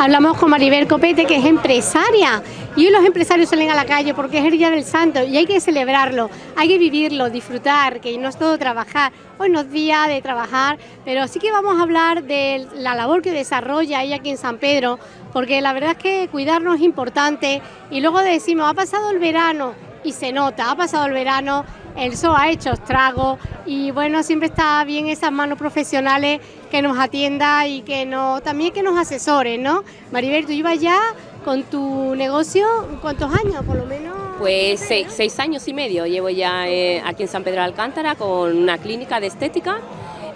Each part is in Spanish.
Hablamos con Maribel Copete, que es empresaria. Y hoy los empresarios salen a la calle porque es el Día del Santo y hay que celebrarlo, hay que vivirlo, disfrutar, que no es todo trabajar. Hoy no es día de trabajar, pero sí que vamos a hablar de la labor que desarrolla ella aquí en San Pedro, porque la verdad es que cuidarnos es importante. Y luego decimos, ha pasado el verano y se nota, ha pasado el verano el sol ha hecho estrago y bueno, siempre está bien esas manos profesionales que nos atienda y que no, también que nos asesoren, ¿no? Maribel, tú ibas ya con tu negocio, ¿cuántos años por lo menos? Pues seis, años y medio llevo ya eh, aquí en San Pedro de Alcántara con una clínica de estética.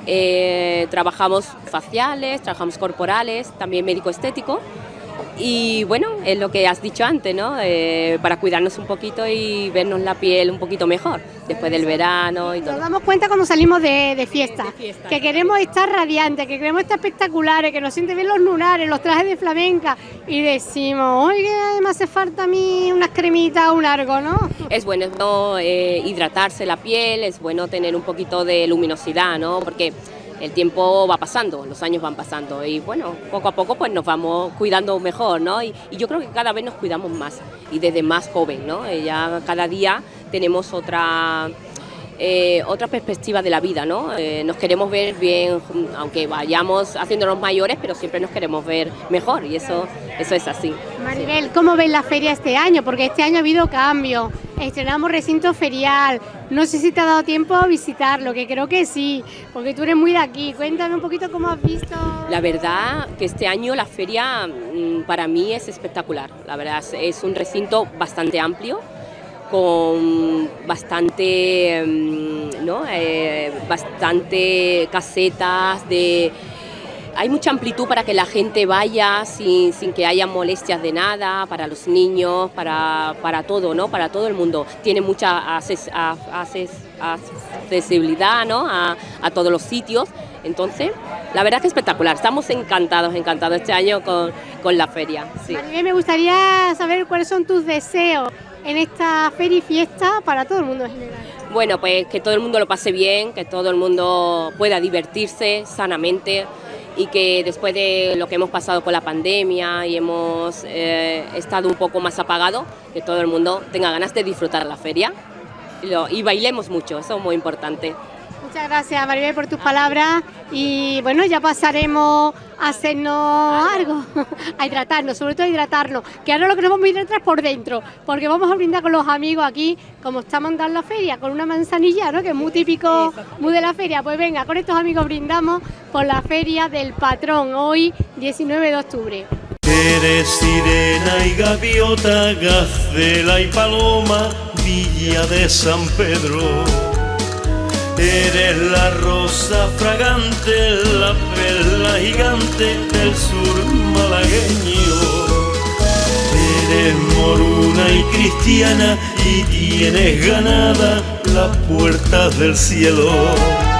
Eh, trabajamos faciales, trabajamos corporales, también médico estético y bueno, es lo que has dicho antes, ¿no? Eh, para cuidarnos un poquito y vernos la piel un poquito mejor después del verano y todo. Nos damos cuenta cuando salimos de, fiesta, que queremos estar radiantes, que queremos estar espectaculares, que nos sienten bien los lunares, los trajes de flamenca y decimos, oye, me hace falta a mí unas cremitas o un algo, ¿no? Es bueno, eh, hidratarse la piel, es bueno tener un poquito de luminosidad, ¿no? Porque el tiempo va pasando, los años van pasando y bueno, poco a poco pues nos vamos cuidando mejor, ¿no? Y, yo creo que cada vez nos cuidamos más y desde más joven, ¿no? Eh, ya cada día tenemos otra... Eh, otra perspectiva de la vida, ¿no? Eh, nos queremos ver bien, aunque vayamos haciéndonos mayores, pero siempre nos queremos ver mejor y eso, eso es así. Maribel, ¿cómo ves la feria este año? Porque este año ha habido cambio, estrenamos recinto ferial, no sé si te ha dado tiempo a visitarlo, que creo que sí, porque tú eres muy de aquí. Cuéntame un poquito cómo has visto. La verdad que este año la feria mm, para mí es espectacular. La verdad es un recinto bastante amplio, con bastante, mm, ¿no? Eh, bastante casetas de hay mucha amplitud para que la gente vaya sin, que haya molestias de nada, para los niños, para, para todo, ¿no? Para todo el mundo. Tiene mucha accesibilidad ¿no? a, todos los sitios. Entonces, la verdad es que espectacular. Estamos encantados, encantados este año con, la feria. Sí. A mí me gustaría saber cuáles son tus deseos en esta feria y fiesta para todo el mundo en general. Bueno, pues que todo el mundo lo pase bien, que todo el mundo pueda divertirse sanamente y que después de lo que hemos pasado con la pandemia y hemos eh, estado un poco más apagado, que todo el mundo tenga ganas de disfrutar la feria y, bailemos mucho, eso es muy importante. Muchas gracias Maribel por tus palabras y bueno, ya pasaremos a hacernos algo, a hidratarnos, sobre todo a hidratarnos, que ahora lo que nos vamos a hidratar es por dentro, porque vamos a brindar con los amigos aquí, como estamos en la feria, con una manzanilla, ¿no? que es muy típico, muy de la feria, pues venga, con estos amigos brindamos por la feria del patrón, hoy 19 de octubre. Eres sirena y gaviota, gacela y paloma, villa de San Pedro Eres la rosa fragante, la perla gigante del sur malagueño. Eres moruna y cristiana y tienes ganada las puertas del cielo.